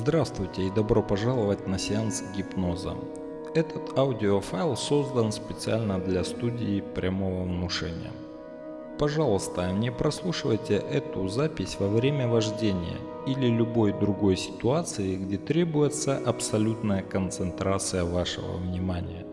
Здравствуйте и добро пожаловать на сеанс гипноза. Этот аудиофайл создан специально для студии прямого внушения. Пожалуйста, не прослушивайте эту запись во время вождения или любой другой ситуации, где требуется абсолютная концентрация вашего внимания.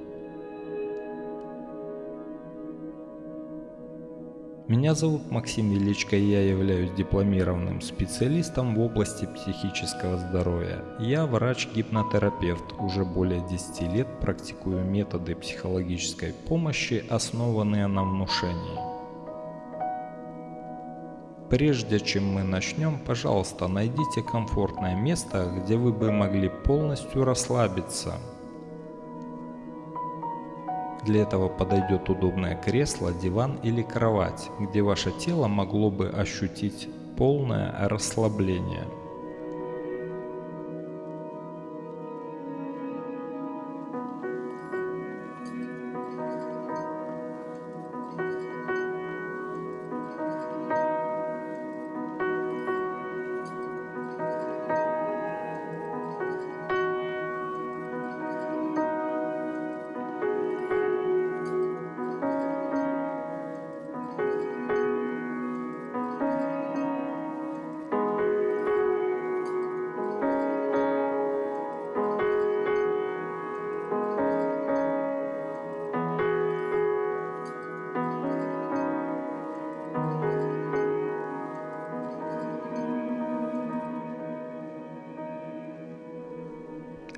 Меня зовут Максим Величко и я являюсь дипломированным специалистом в области психического здоровья. Я врач-гипнотерапевт, уже более 10 лет практикую методы психологической помощи, основанные на внушении. Прежде чем мы начнем, пожалуйста, найдите комфортное место, где вы бы могли полностью расслабиться – для этого подойдет удобное кресло, диван или кровать, где ваше тело могло бы ощутить полное расслабление.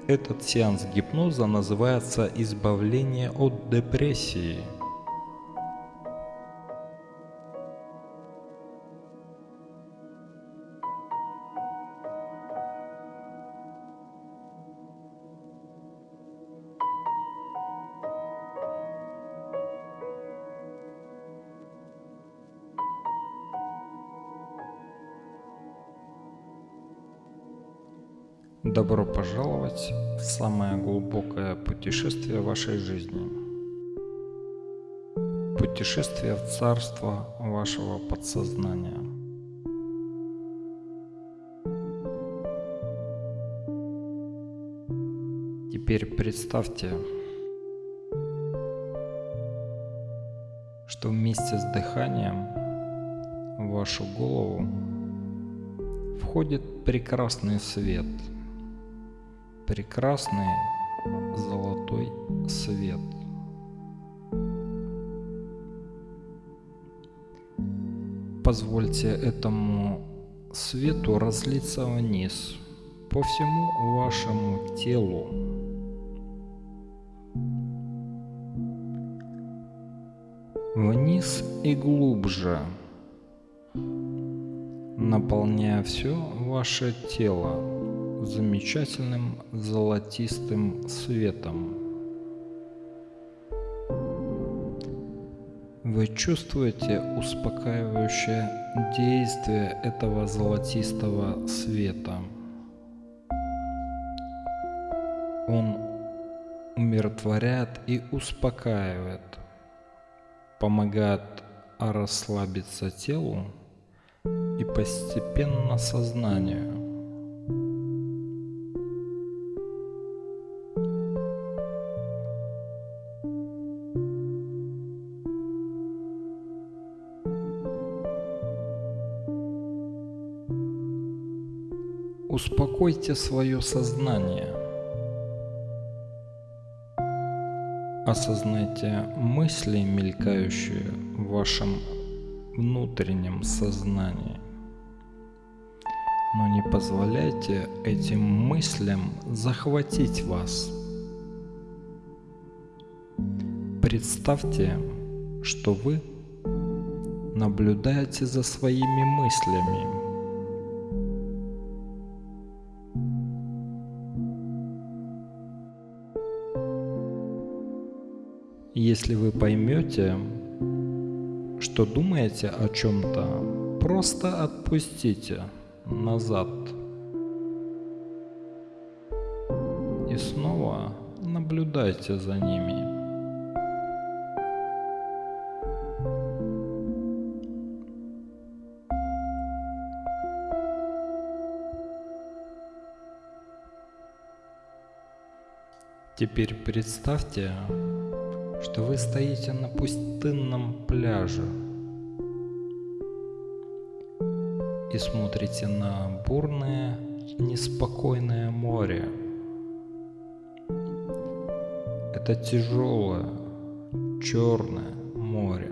Этот сеанс гипноза называется «Избавление от депрессии». Пожаловать в самое глубокое путешествие вашей жизни. Путешествие в царство вашего подсознания. Теперь представьте, что вместе с дыханием в вашу голову входит прекрасный свет – прекрасный золотой свет. Позвольте этому свету разлиться вниз по всему вашему телу. Вниз и глубже, наполняя все ваше тело замечательным золотистым светом. Вы чувствуете успокаивающее действие этого золотистого света. Он умиротворяет и успокаивает, помогает расслабиться телу и постепенно сознанию. Успокойте свое сознание. Осознайте мысли, мелькающие в вашем внутреннем сознании. Но не позволяйте этим мыслям захватить вас. Представьте, что вы наблюдаете за своими мыслями Если вы поймете, что думаете о чем-то, просто отпустите назад. И снова наблюдайте за ними. Теперь представьте, что вы стоите на пустынном пляже и смотрите на бурное, неспокойное море. Это тяжелое, черное море.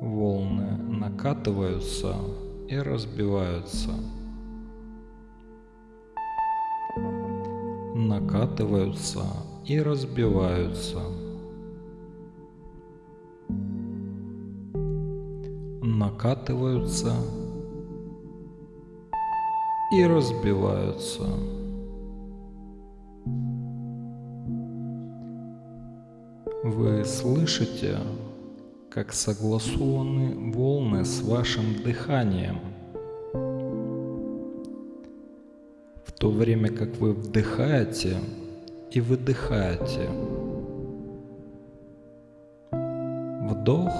Волны накатываются и разбиваются. Накатываются и разбиваются. Накатываются и разбиваются. Вы слышите, как согласованы волны с вашим дыханием. То время как вы вдыхаете и выдыхаете. Вдох,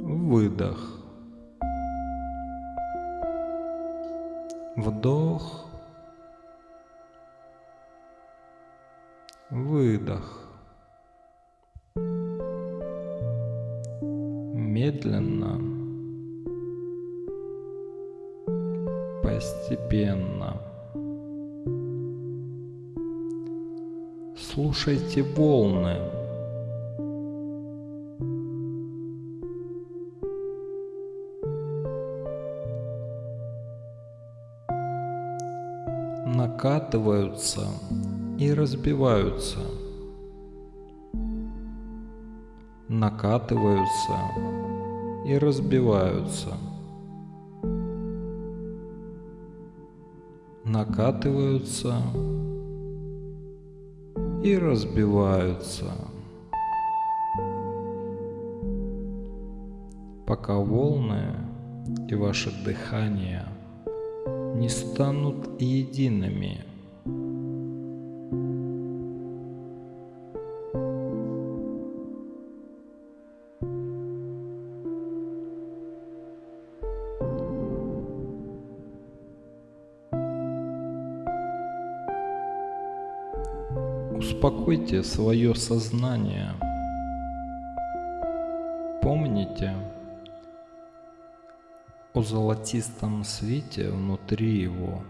выдох. Вдох, выдох. медленно, постепенно. Слушайте волны. накатываются и разбиваются, накатываются и разбиваются. Накатываются и разбиваются. Пока волны и ваше дыхание не станут едиными – Успокойте свое сознание. Помните о золотистом свете внутри его.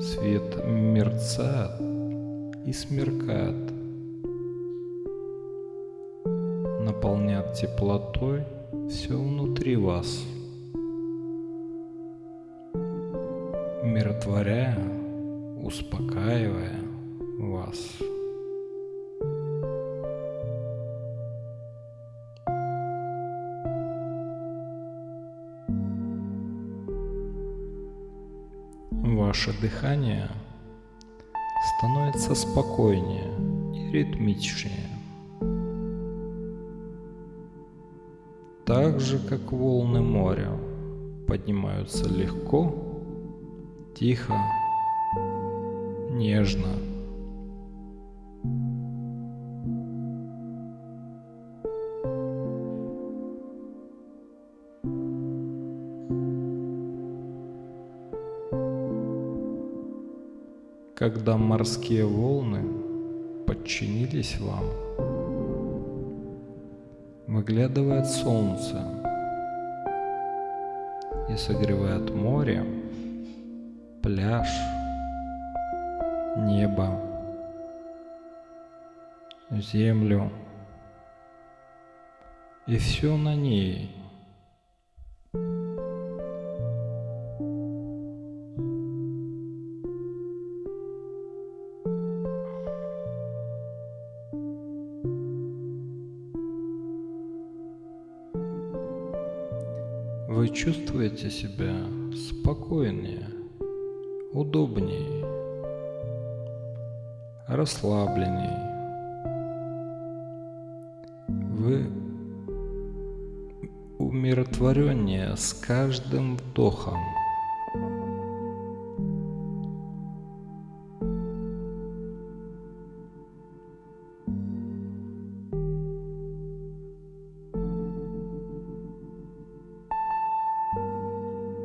Свет мерцает и смеркает, наполняет теплотой все внутри вас, умиротворяя, успокаивая, вас. Ваше дыхание становится спокойнее и ритмичнее. Так же, как волны моря поднимаются легко, тихо, нежно – когда морские волны подчинились вам, выглядывает солнце и согревает море, пляж, небо, землю и все на ней – Вы чувствуете себя спокойнее, удобнее, расслабленней. Вы умиротвореннее с каждым вдохом.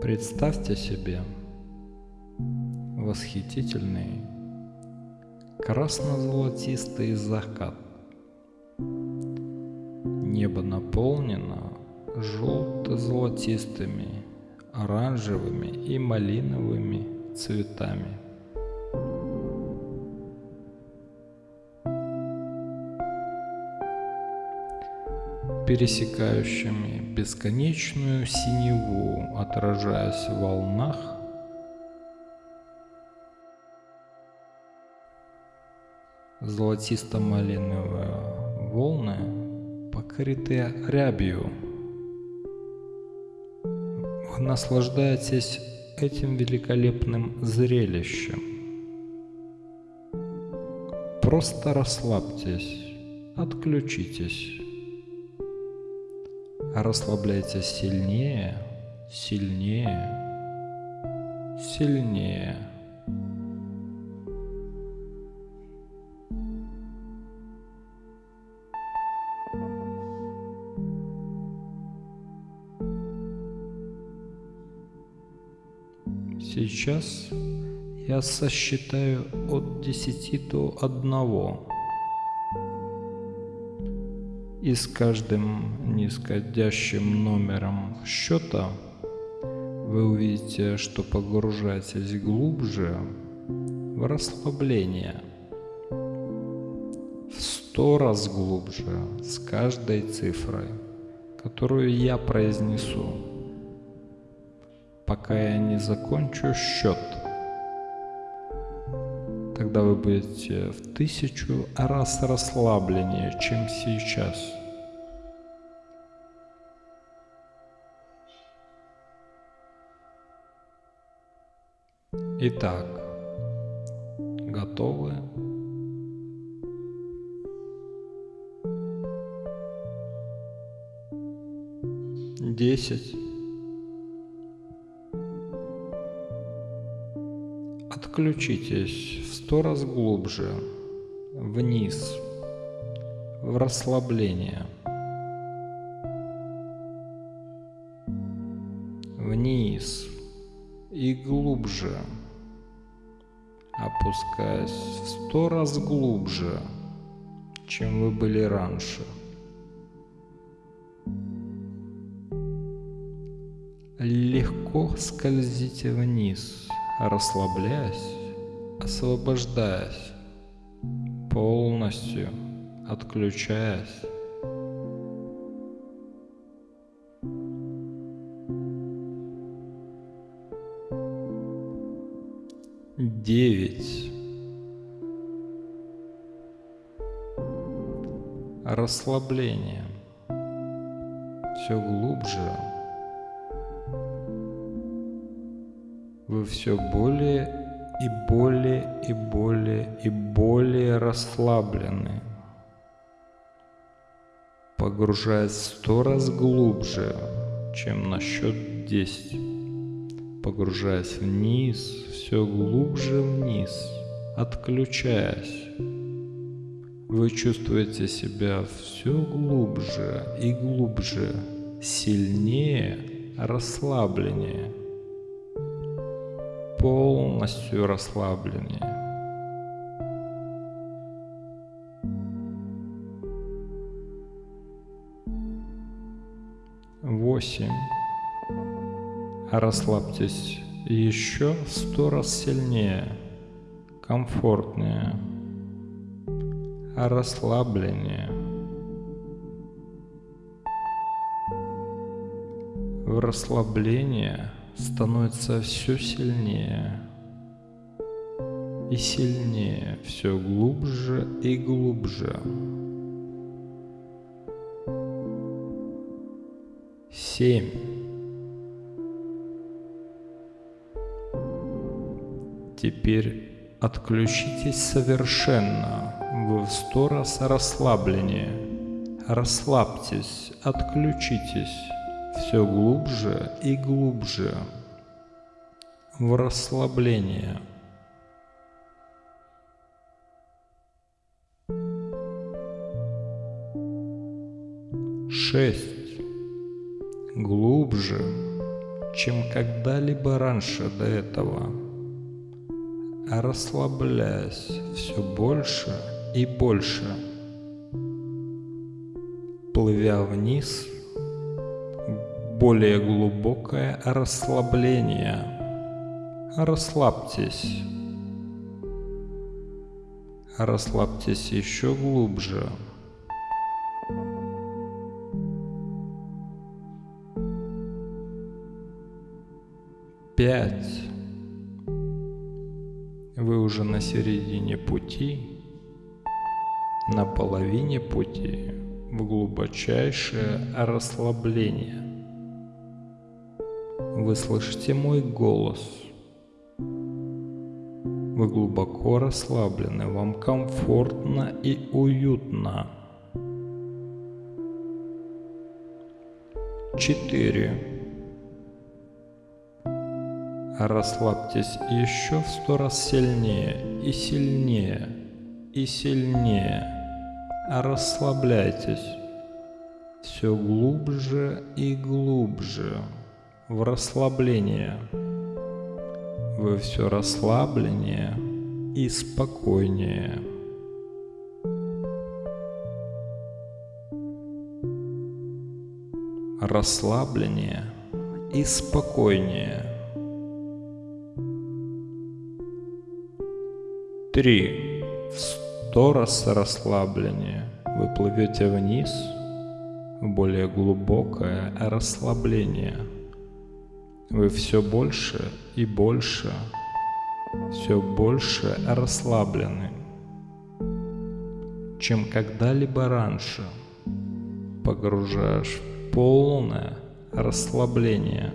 Представьте себе восхитительный красно-золотистый закат. Небо наполнено желто-золотистыми, оранжевыми и малиновыми цветами. пересекающими бесконечную синеву, отражаясь в волнах, золотисто-малиновые волны, покрытые рябью. Вы наслаждаетесь этим великолепным зрелищем. Просто расслабьтесь, отключитесь. Расслабляйтесь сильнее, сильнее, сильнее. Сейчас я сосчитаю от десяти до одного. И с каждым нисходящим номером счета вы увидите, что погружаетесь глубже в расслабление. В сто раз глубже с каждой цифрой, которую я произнесу, пока я не закончу счет тогда вы будете в тысячу раз расслабленнее, чем сейчас. Итак, готовы? Десять. Отключитесь в сто раз глубже, вниз, в расслабление. Вниз и глубже, опускаясь в сто раз глубже, чем вы были раньше. Легко скользите вниз расслабляясь, освобождаясь, полностью отключаясь. Девять. Расслабление. Все глубже все более и более и более и более расслаблены, погружаясь сто раз глубже, чем на счет десять, погружаясь вниз, все глубже вниз, отключаясь. Вы чувствуете себя все глубже и глубже, сильнее, расслабленнее – полностью расслаблены. Восемь. Расслабьтесь еще сто раз сильнее, комфортнее, расслабленнее. В расслабление – становится все сильнее и сильнее, все глубже и глубже. Семь. Теперь отключитесь совершенно. Вы в сто раз расслабленнее. Расслабьтесь, отключитесь все глубже и глубже в расслабление. Шесть. Глубже, чем когда-либо раньше до этого. Расслабляясь все больше и больше, плывя вниз, более глубокое расслабление. Расслабьтесь. Расслабьтесь еще глубже. Пять. Вы уже на середине пути, на половине пути в глубочайшее расслабление. Вы слышите мой голос – вы глубоко расслаблены, вам комфортно и уютно. Четыре. Расслабьтесь еще в сто раз сильнее и сильнее и сильнее. Расслабляйтесь все глубже и глубже в расслабление вы все расслабленнее и спокойнее. Расслабленнее и спокойнее. Три. В сто раз расслабленнее. Вы плывете вниз в более глубокое расслабление – вы все больше и больше, все больше расслаблены, чем когда-либо раньше, погружаешь в полное расслабление.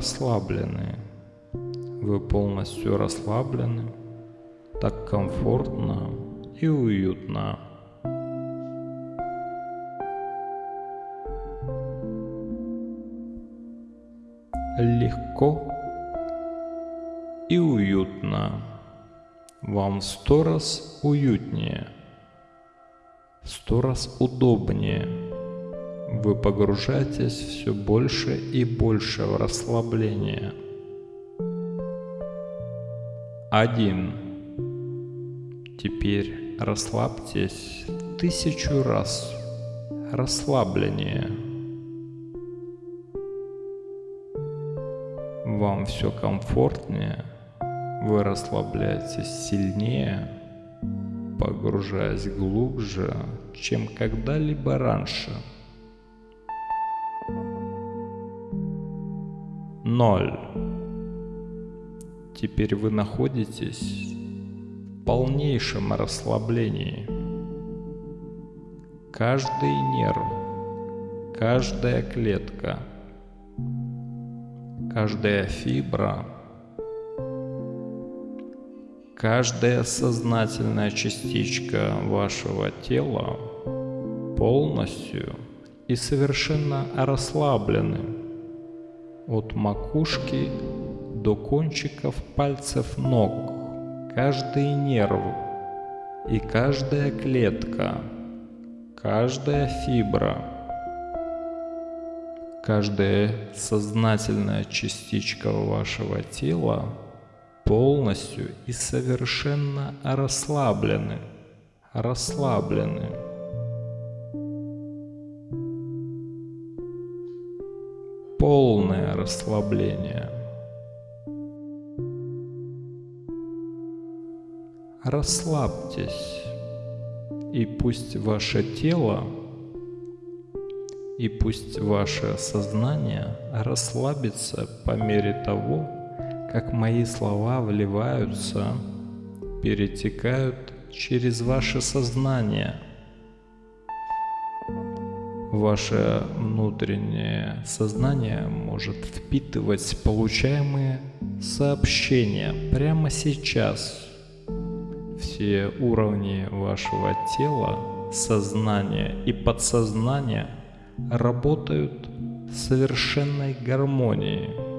Расслаблены. Вы полностью расслаблены. Так комфортно и уютно. Легко и уютно. Вам сто раз уютнее, сто раз удобнее вы погружаетесь все больше и больше в расслабление. Один. Теперь расслабьтесь тысячу раз. Расслабление. Вам все комфортнее, вы расслабляетесь сильнее, погружаясь глубже, чем когда-либо раньше. Ноль. Теперь вы находитесь в полнейшем расслаблении. Каждый нерв, каждая клетка, каждая фибра, каждая сознательная частичка вашего тела полностью и совершенно расслаблены от макушки до кончиков пальцев ног, каждый нерв и каждая клетка, каждая фибра, каждая сознательная частичка вашего тела полностью и совершенно расслаблены, расслаблены. Полное расслабление. Расслабьтесь, и пусть ваше тело и пусть ваше сознание расслабится по мере того, как мои слова вливаются, перетекают через ваше сознание – Ваше внутреннее сознание может впитывать получаемые сообщения прямо сейчас. Все уровни вашего тела, сознания и подсознания работают совершенной гармонии.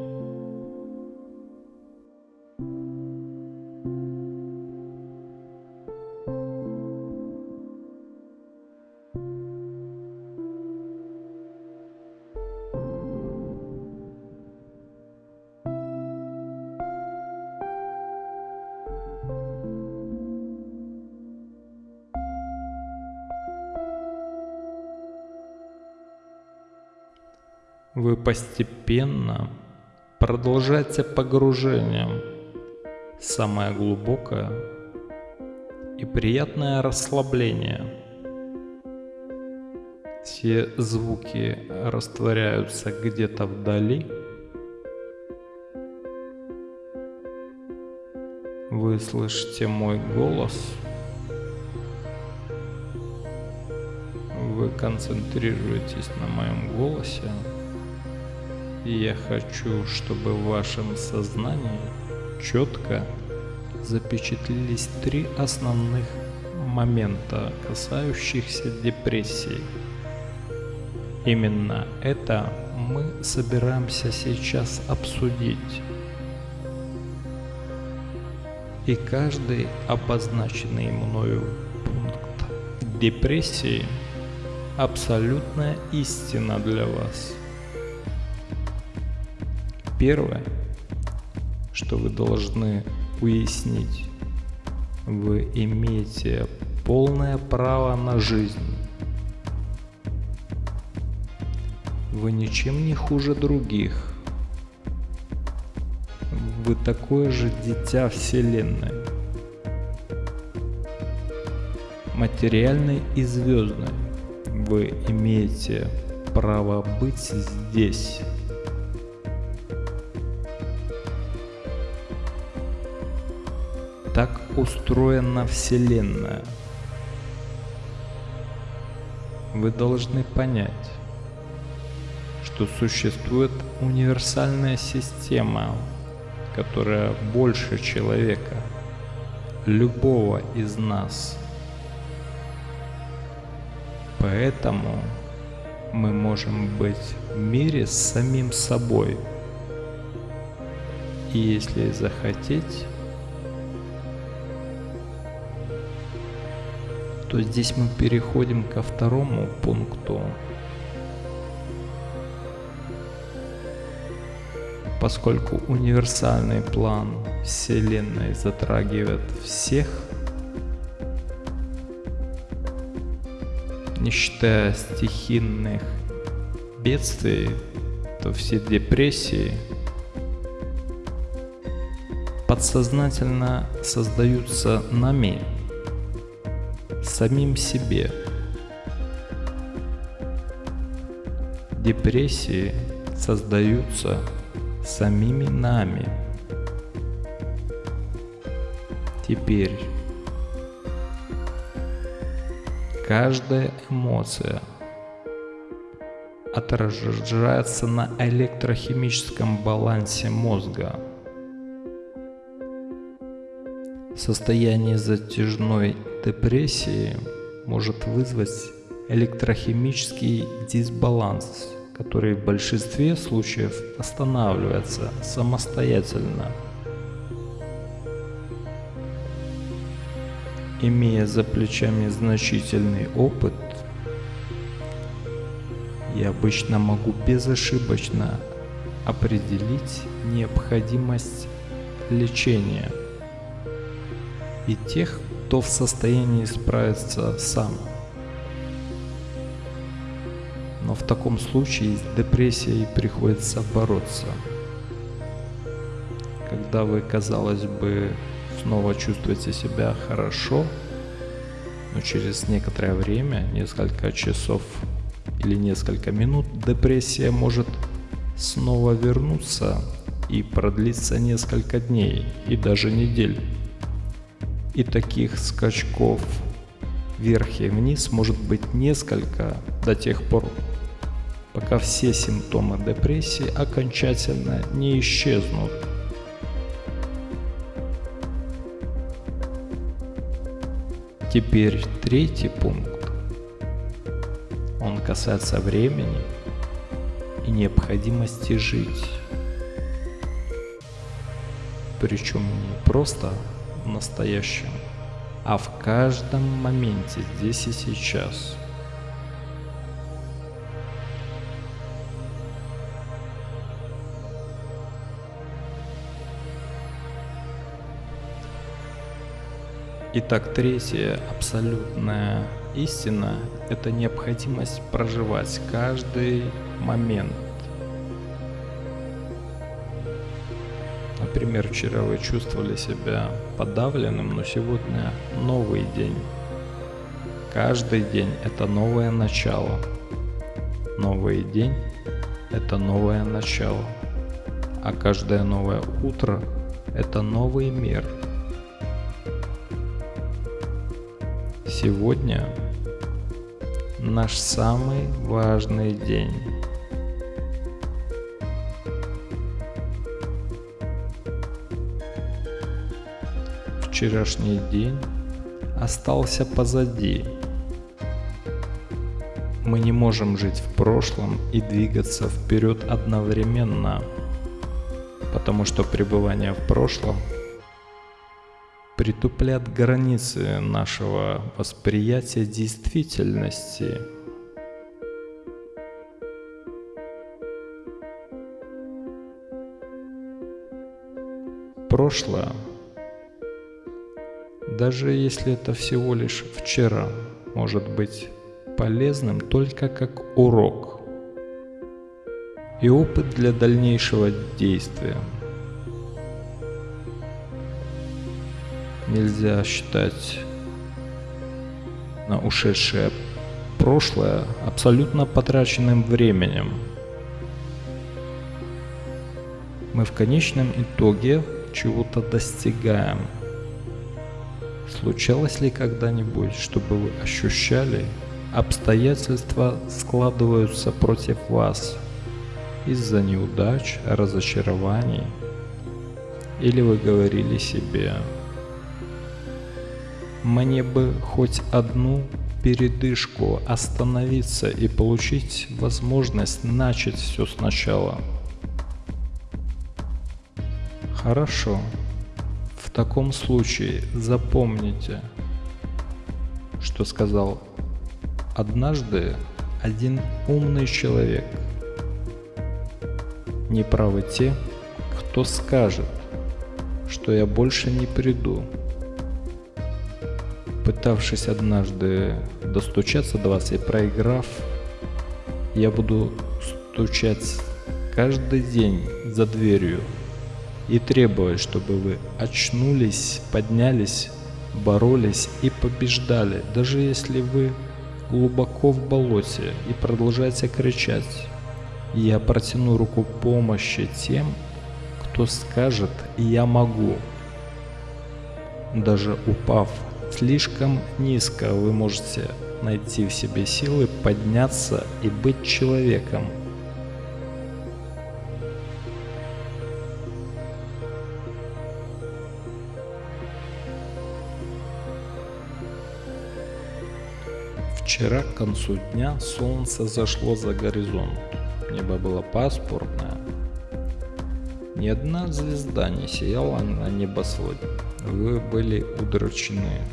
Постепенно продолжаете погружение самое глубокое и приятное расслабление. Все звуки растворяются где-то вдали. Вы слышите мой голос. Вы концентрируетесь на моем голосе. Я хочу, чтобы в вашем сознании четко запечатлелись три основных момента, касающихся депрессии. Именно это мы собираемся сейчас обсудить. И каждый обозначенный мною пункт депрессии – абсолютная истина для вас – Первое, что вы должны уяснить, вы имеете полное право на жизнь. Вы ничем не хуже других. Вы такое же дитя Вселенной. Материальной и звездной. Вы имеете право быть здесь. Устроена Вселенная. Вы должны понять, что существует универсальная система, которая больше человека, любого из нас. Поэтому мы можем быть в мире с самим собой. И если захотеть, то здесь мы переходим ко второму пункту. Поскольку универсальный план Вселенной затрагивает всех, не считая стихийных бедствий, то все депрессии подсознательно создаются нами, самим себе. Депрессии создаются самими нами. Теперь каждая эмоция отражается на электрохимическом балансе мозга. Состояние затяжной депрессии может вызвать электрохимический дисбаланс, который в большинстве случаев останавливается самостоятельно. Имея за плечами значительный опыт, я обычно могу безошибочно определить необходимость лечения и тех, кто в состоянии справиться сам. Но в таком случае с депрессией приходится бороться. Когда вы, казалось бы, снова чувствуете себя хорошо, но через некоторое время, несколько часов или несколько минут, депрессия может снова вернуться и продлиться несколько дней и даже недель. И таких скачков вверх и вниз может быть несколько до тех пор, пока все симптомы депрессии окончательно не исчезнут. Теперь третий пункт. Он касается времени и необходимости жить. Причем не просто настоящем, а в каждом моменте здесь и сейчас – Итак, третья абсолютная истина – это необходимость проживать каждый момент. Например, вчера вы чувствовали себя подавленным, но сегодня новый день. Каждый день – это новое начало. Новый день – это новое начало. А каждое новое утро – это новый мир – Сегодня наш самый важный день. Вчерашний день остался позади. Мы не можем жить в прошлом и двигаться вперед одновременно, потому что пребывание в прошлом – притупляет границы нашего восприятия действительности. Прошлое, даже если это всего лишь вчера, может быть полезным только как урок и опыт для дальнейшего действия – нельзя считать на ушедшее прошлое абсолютно потраченным временем. Мы в конечном итоге чего-то достигаем. Случалось ли когда-нибудь, чтобы вы ощущали, обстоятельства складываются против вас из-за неудач, разочарований? Или вы говорили себе, мне бы хоть одну передышку, остановиться и получить возможность начать все сначала. Хорошо. В таком случае запомните, что сказал однажды один умный человек. Неправы те, кто скажет, что я больше не приду пытавшись однажды достучаться до вас и проиграв, я буду стучать каждый день за дверью и требовать, чтобы вы очнулись, поднялись, боролись и побеждали, даже если вы глубоко в болоте и продолжаете кричать. Я протяну руку помощи тем, кто скажет «я могу». Даже упав слишком низко вы можете найти в себе силы подняться и быть человеком. Вчера к концу дня солнце зашло за горизонт. Небо было пасмурное. Ни одна звезда не сияла на небосводе. Вы были удручены,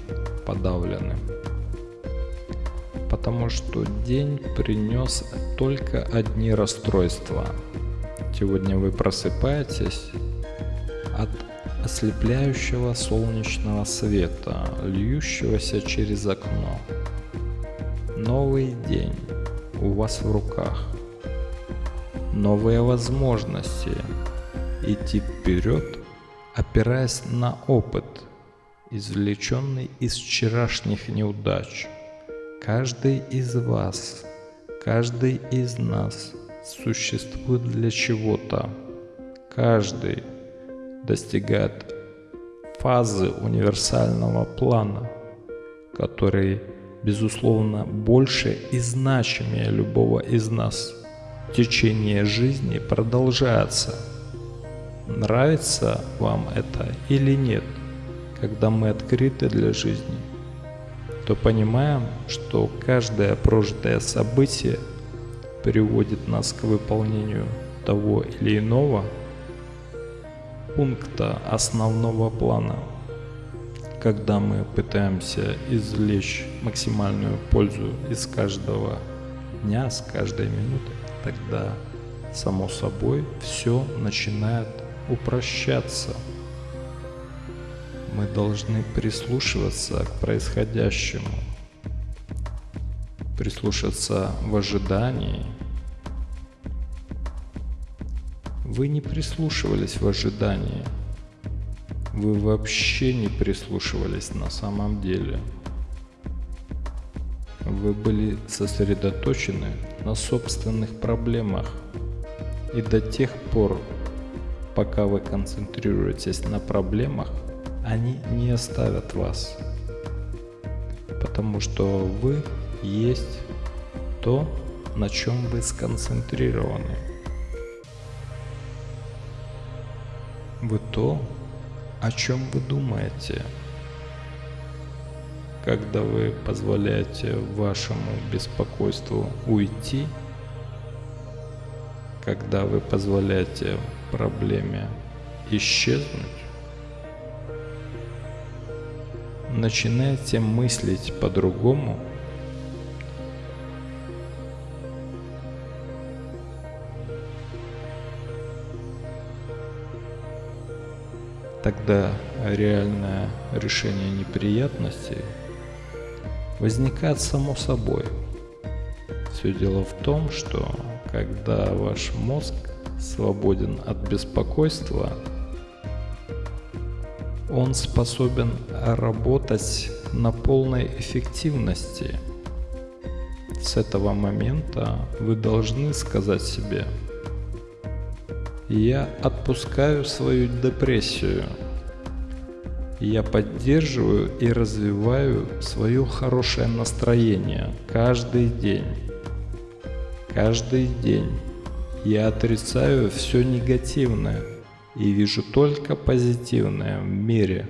подавлены. Потому что день принес только одни расстройства. Сегодня вы просыпаетесь от ослепляющего солнечного света, льющегося через окно. Новый день у вас в руках. Новые возможности идти вперед опираясь на опыт, извлеченный из вчерашних неудач. Каждый из вас, каждый из нас существует для чего-то. Каждый достигает фазы универсального плана, который, безусловно, больше и значимее любого из нас. Течение жизни продолжается – Нравится вам это или нет, когда мы открыты для жизни, то понимаем, что каждое прожитое событие приводит нас к выполнению того или иного пункта основного плана. Когда мы пытаемся извлечь максимальную пользу из каждого дня, с каждой минуты, тогда само собой все начинает упрощаться. Мы должны прислушиваться к происходящему, прислушаться в ожидании. Вы не прислушивались в ожидании. Вы вообще не прислушивались на самом деле. Вы были сосредоточены на собственных проблемах. И до тех пор, пока вы концентрируетесь на проблемах, они не оставят вас. Потому что вы есть то, на чем вы сконцентрированы. Вы то, о чем вы думаете. Когда вы позволяете вашему беспокойству уйти, когда вы позволяете проблеме исчезнуть, начинаете мыслить по-другому, тогда реальное решение неприятностей возникает само собой. Все дело в том, что когда ваш мозг свободен от беспокойства, он способен работать на полной эффективности. С этого момента вы должны сказать себе, я отпускаю свою депрессию. Я поддерживаю и развиваю свое хорошее настроение каждый день. Каждый день я отрицаю все негативное и вижу только позитивное в мире.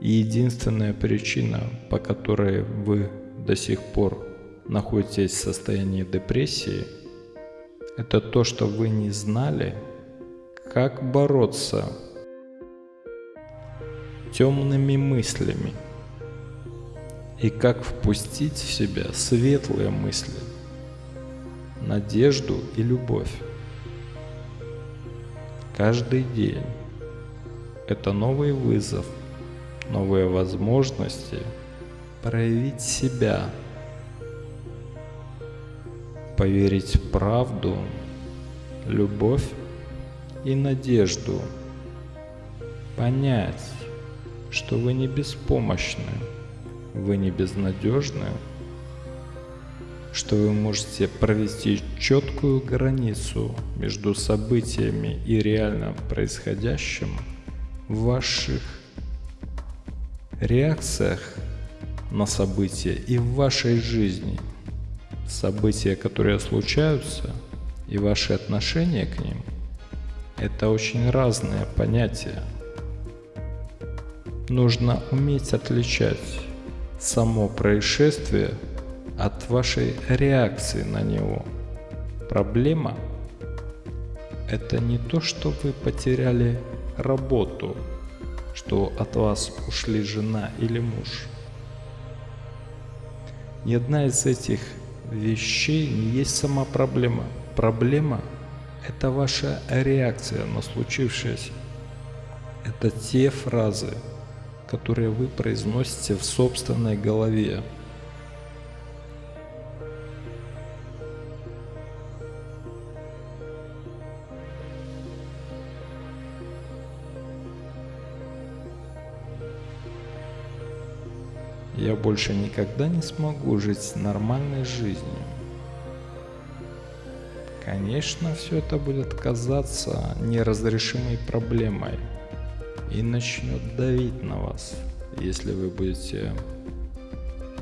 И единственная причина, по которой вы до сих пор находитесь в состоянии депрессии, это то, что вы не знали, как бороться темными мыслями и как впустить в себя светлые мысли, надежду и любовь. Каждый день это новый вызов, новые возможности проявить себя, поверить в правду, любовь и надежду, понять, что вы не беспомощны, вы не безнадежны, что вы можете провести четкую границу между событиями и реально происходящим в ваших реакциях на события и в вашей жизни. События, которые случаются, и ваши отношения к ним – это очень разные понятия. Нужно уметь отличать само происшествие от вашей реакции на него. Проблема – это не то, что вы потеряли работу, что от вас ушли жена или муж – ни одна из этих вещей не есть сама проблема. Проблема – это ваша реакция на случившееся. Это те фразы, которые вы произносите в собственной голове. Больше никогда не смогу жить нормальной жизнью. Конечно, все это будет казаться неразрешимой проблемой и начнет давить на вас, если вы будете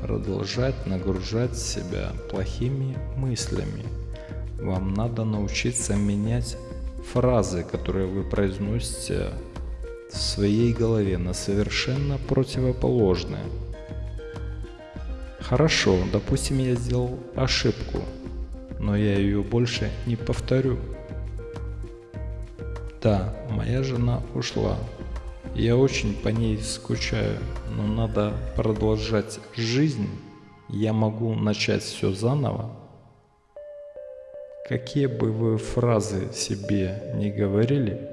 продолжать нагружать себя плохими мыслями. Вам надо научиться менять фразы, которые вы произносите в своей голове на совершенно противоположные. Хорошо, допустим, я сделал ошибку, но я ее больше не повторю. Да, моя жена ушла. Я очень по ней скучаю, но надо продолжать жизнь. Я могу начать все заново. Какие бы вы фразы себе не говорили,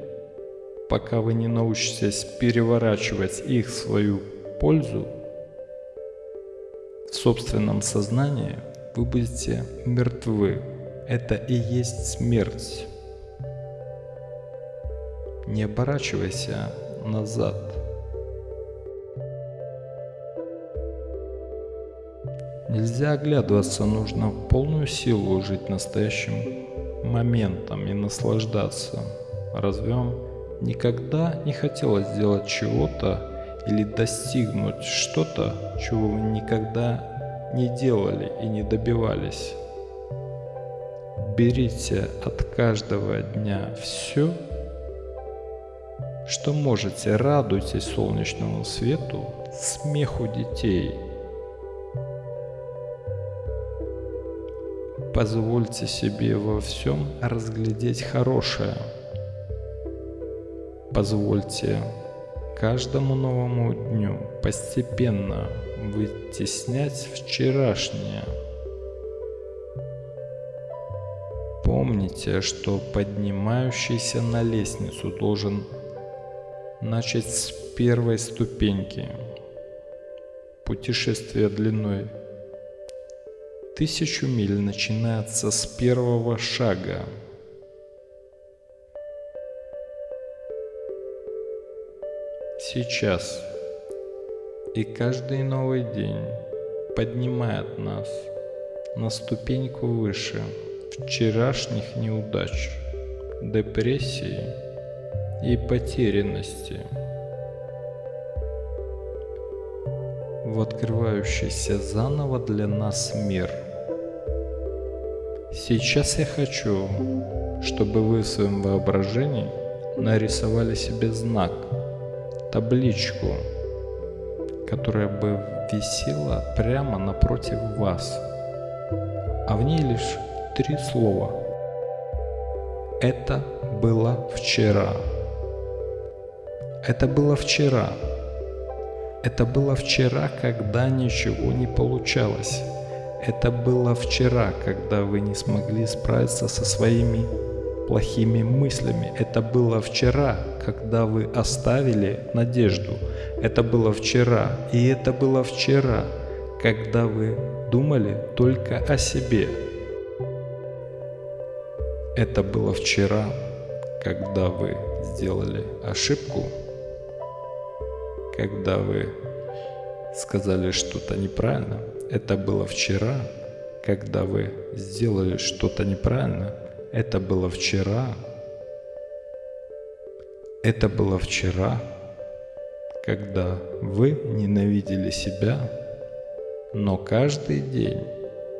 пока вы не научитесь переворачивать их в свою пользу, в собственном сознании вы будете мертвы. Это и есть смерть. Не оборачивайся назад. Нельзя оглядываться, нужно в полную силу жить настоящим моментом и наслаждаться. Разве вам никогда не хотелось сделать чего-то или достигнуть что-то, чего вы никогда не делали и не добивались? Берите от каждого дня все, что можете, радуйтесь солнечному свету, смеху детей. Позвольте себе во всем разглядеть хорошее. Позвольте каждому новому дню постепенно вытеснять вчерашнее. Помните, что поднимающийся на лестницу должен начать с первой ступеньки. Путешествие длиной тысячу миль начинается с первого шага. Сейчас и каждый новый день поднимает нас на ступеньку выше вчерашних неудач, депрессии и потерянности. В открывающийся заново для нас мир. Сейчас я хочу, чтобы вы в своем воображении нарисовали себе знак, табличку, которая бы висела прямо напротив вас, а в ней лишь три слова. Это было вчера. Это было вчера. Это было вчера, когда ничего не получалось. Это было вчера, когда вы не смогли справиться со своими плохими мыслями. Это было вчера, когда вы оставили надежду. Это было вчера. И это было вчера, когда вы думали только о себе. Это было вчера, когда вы сделали ошибку когда вы сказали что-то неправильно. Это было вчера, когда вы сделали что-то неправильно. Это было вчера. Это было вчера, когда вы ненавидели себя. Но каждый день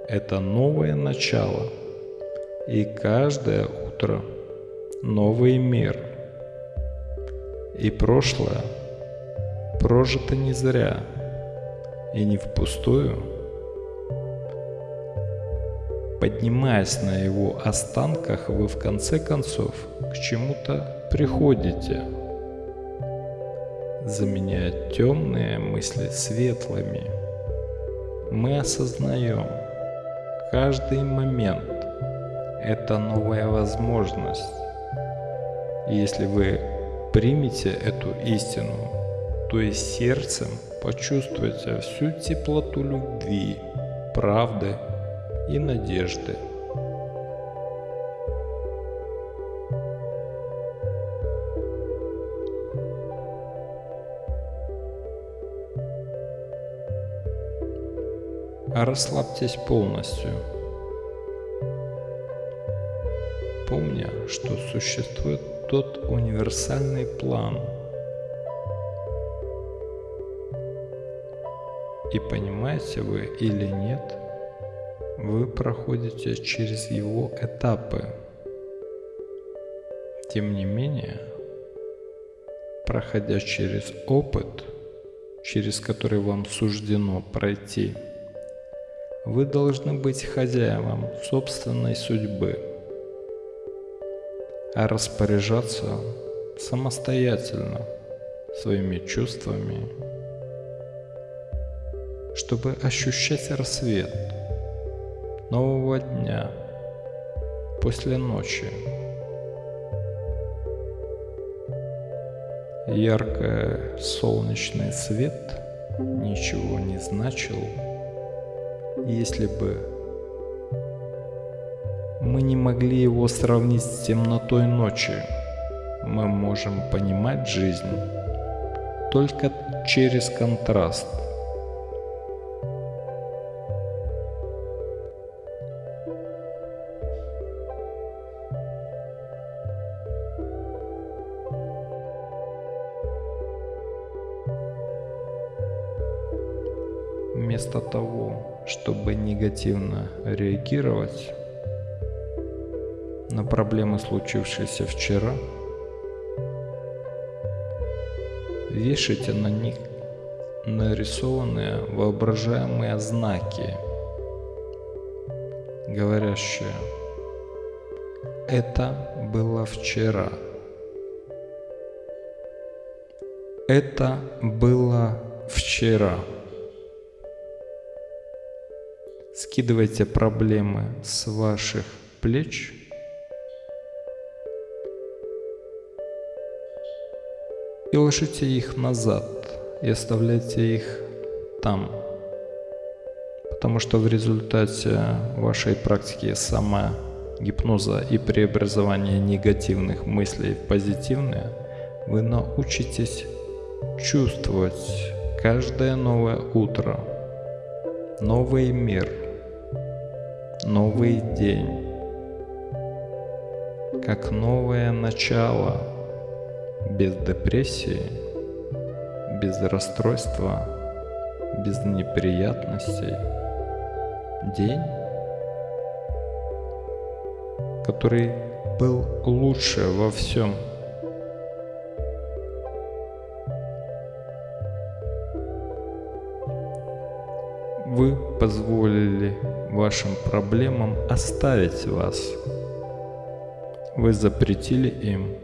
это новое начало. И каждое утро новый мир. И прошлое прожито не зря и не впустую. Поднимаясь на его останках, вы в конце концов к чему-то приходите, заменяя темные мысли светлыми. Мы осознаем, каждый момент – это новая возможность. И если вы примете эту истину, то есть сердцем почувствуйте всю теплоту любви, правды и надежды. Расслабьтесь полностью, помня, что существует тот универсальный план – И понимаете вы или нет, вы проходите через его этапы. Тем не менее, проходя через опыт, через который вам суждено пройти, Вы должны быть хозяевом собственной судьбы, а распоряжаться самостоятельно своими чувствами, чтобы ощущать рассвет нового дня после ночи. Яркий солнечный свет ничего не значил, если бы мы не могли его сравнить с темнотой ночи. Мы можем понимать жизнь только через контраст – чтобы негативно реагировать на проблемы, случившиеся вчера, вешайте на них нарисованные воображаемые знаки, говорящие «Это было вчера». Это было вчера. Скидывайте проблемы с ваших плеч. И ложите их назад и оставляйте их там. Потому что в результате вашей практики сама гипноза и преобразования негативных мыслей в позитивные, вы научитесь чувствовать каждое новое утро, новый мир – новый день, как новое начало, без депрессии, без расстройства, без неприятностей. День, который был лучше во всем. Вы позволили вашим проблемам оставить вас. Вы запретили им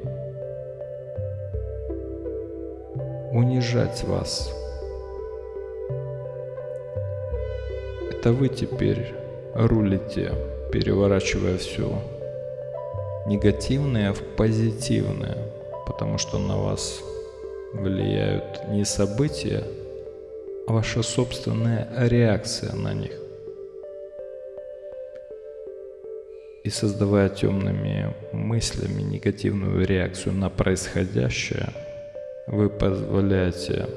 унижать вас. Это вы теперь рулите, переворачивая все негативное в позитивное, потому что на вас влияют не события, а ваша собственная реакция на них. И создавая темными мыслями негативную реакцию на происходящее, вы позволяете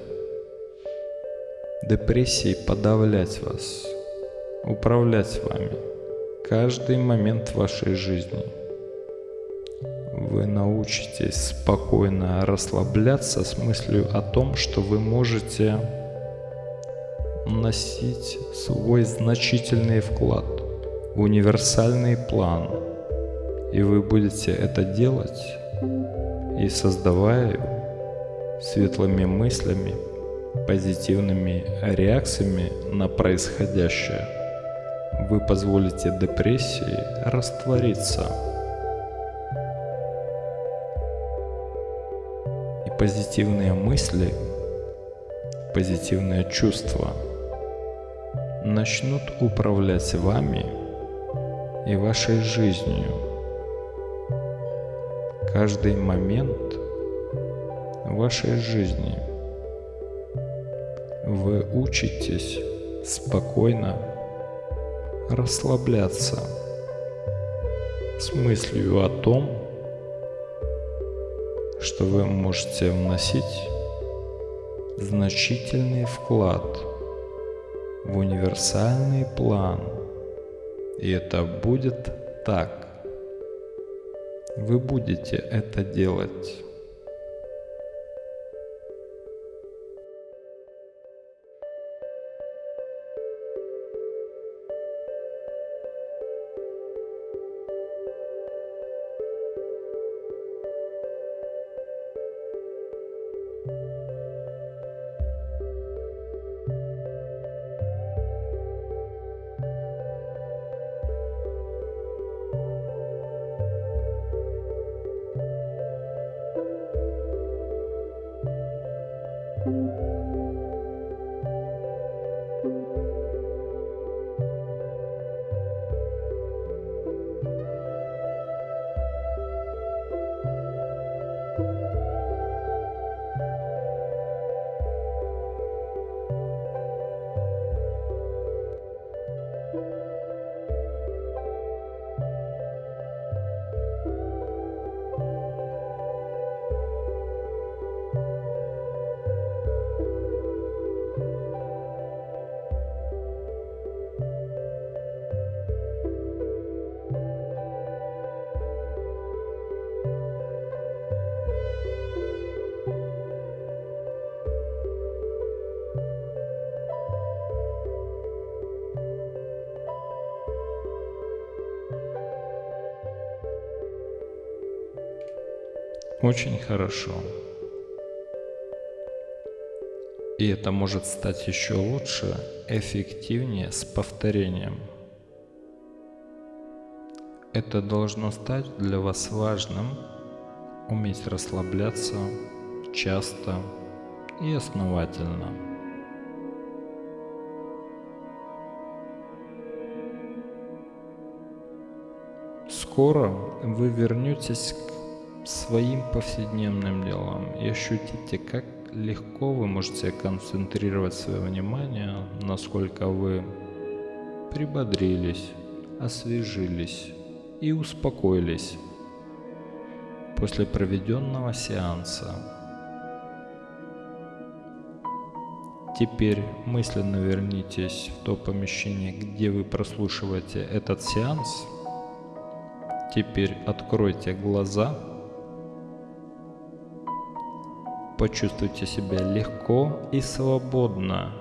депрессии подавлять вас, управлять вами каждый момент вашей жизни. Вы научитесь спокойно расслабляться с мыслью о том, что вы можете носить свой значительный вклад – универсальный план, и вы будете это делать, и создавая светлыми мыслями, позитивными реакциями на происходящее, вы позволите депрессии раствориться. И позитивные мысли, позитивные чувства начнут управлять вами – и вашей жизнью. Каждый момент вашей жизни вы учитесь спокойно расслабляться с мыслью о том, что вы можете вносить значительный вклад в универсальный план – и это будет так. Вы будете это делать. Очень хорошо. И это может стать еще лучше, эффективнее с повторением. Это должно стать для вас важным, уметь расслабляться часто и основательно. Скоро вы вернетесь своим повседневным делам и ощутите, как легко вы можете концентрировать свое внимание, насколько вы прибодрились, освежились и успокоились после проведенного сеанса. Теперь мысленно вернитесь в то помещение, где вы прослушиваете этот сеанс. Теперь откройте глаза почувствуйте себя легко и свободно.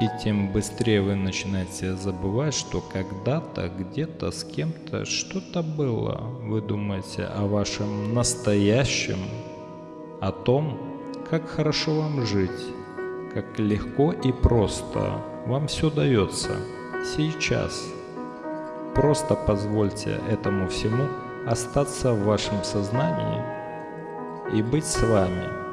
И тем быстрее вы начинаете забывать, что когда-то, где-то, с кем-то что-то было. Вы думаете о вашем настоящем, о том, как хорошо вам жить, как легко и просто вам все дается сейчас. Просто позвольте этому всему остаться в вашем сознании и быть с вами –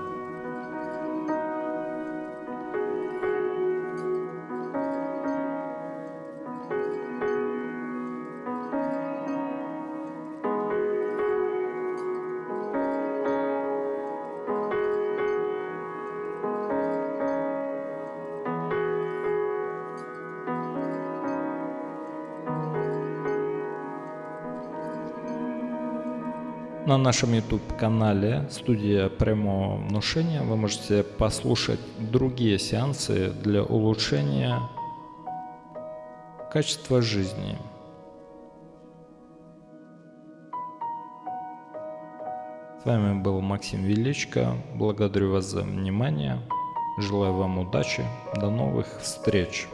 На нашем YouTube-канале «Студия прямого внушения» вы можете послушать другие сеансы для улучшения качества жизни. С вами был Максим Величко. Благодарю вас за внимание. Желаю вам удачи. До новых встреч.